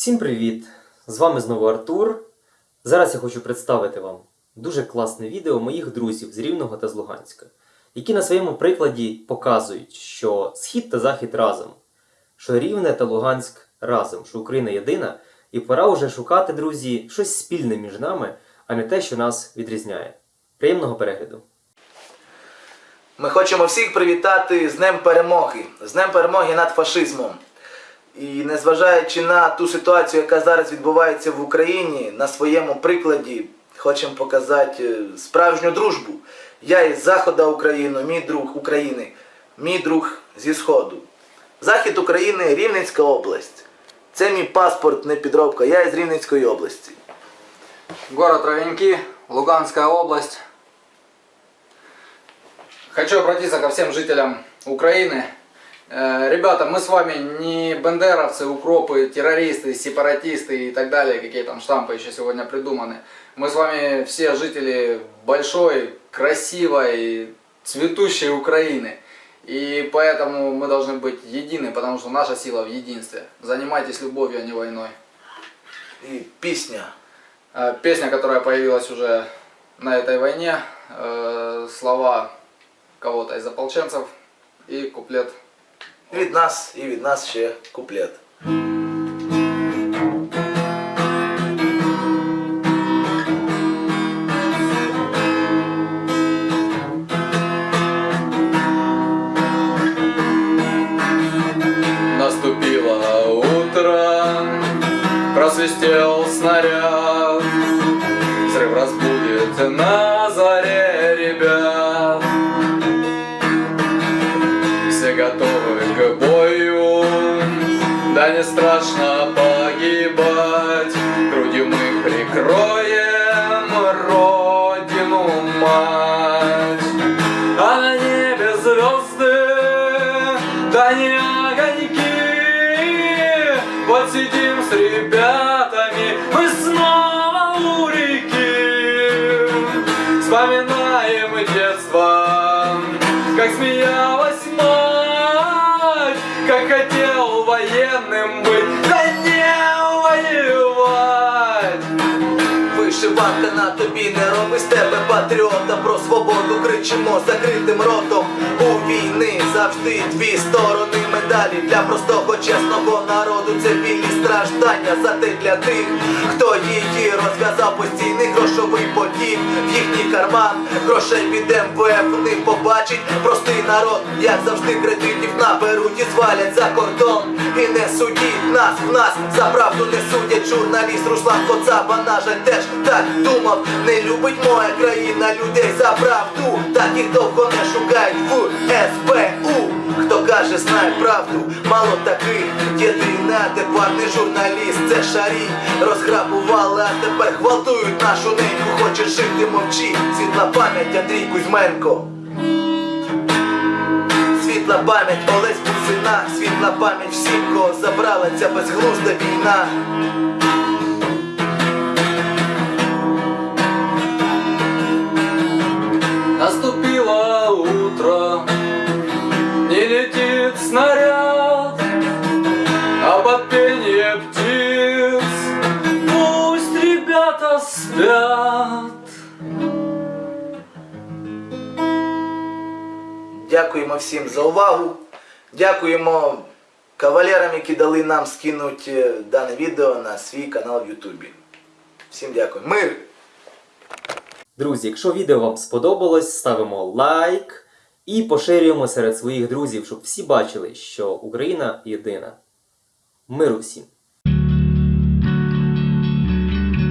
Всім привіт! З вами знову Артур. Зараз я хочу представити вам дуже класне відео моїх друзів з Рівного та з Луганська, які на своєму прикладі показують, що Схід та Захід разом, що Рівне та Луганськ разом, що Україна єдина, і пора вже шукати, друзі, щось спільне між нами, а не те, що нас відрізняє. Приємного перегляду! Ми хочемо всіх привітати з Днем Перемоги, з Днем Перемоги над фашизмом. І незважаючи на ту ситуацію, яка зараз відбувається в Україні, на своєму прикладі хочемо показати е, справжню дружбу. Я із Заходу України, мій друг України, мій друг зі Сходу. Захід України Рівненська область. Це мій паспорт, не підробка. Я із Рівненської області. Город Ровеньки, Луганская область. Хочу обратиться ко всем жителям Украины. Э, Ребята, мы с вами не бандеровцы, укропы, террористы, сепаратисты и так далее, какие там штампы еще сегодня придуманы. Мы с вами все жители большой, красивой, цветущей Украины. И поэтому мы должны быть едины, потому что наша сила в единстве. Занимайтесь любовью, а не войной. І пісня. Э, Песня, которая появилась уже на этой войне, э, слова кого-то из ополченцев и куплет. І від нас, і від нас ще куплет. Наступило утро, просвистел снаряд, взрыв разбудит на Страшно погибать, грудью мы прикроем родину мать. А на небе звезды, да не огоньки. Вот сидим с ребятами, мы снова у реки. Вспоминаем детство, как смеялась мать, как хотел военным быть, да не воевать. Вишиванка на тобі не робить з тебе патріота Про свободу кричимо закритим ротом. У війни завжди дві сторони медалі Для простого чесного народу це білі страждання Зате для тих, хто її розв'язав постійний грошовий потік В їхній карман. Грошей від МВФ не побачить Простий народ, як завжди кредитів наберуть і звалять за кордон. І не судіть нас, в нас за правду не судять. Журналіст Руслан Коцаба, на теж так думав. Не любить моя країна людей за правду. Таких довго не шукають в СБУ Хто каже, знає правду, мало таких. Єдиний неадекватний журналіст, це шарій. Розграбували, а тепер гвалтують нашу неньку. Хочеш жити, мовчи, світла пам'ять Андрій Кузьменко. Світла пам'ять Олесь Бусина, світла пам'ять всім, кого забрала ця безглузда війна. Наступило утро, спят. Дякуємо всім за увагу. Дякуємо кавалерам, які дали нам скинути дане відео на свій канал в Ютубі. Всім дякую. Мир! Друзі, якщо відео вам сподобалось, ставимо лайк і поширюємо серед своїх друзів, щоб всі бачили, що Україна єдина. Миру всім!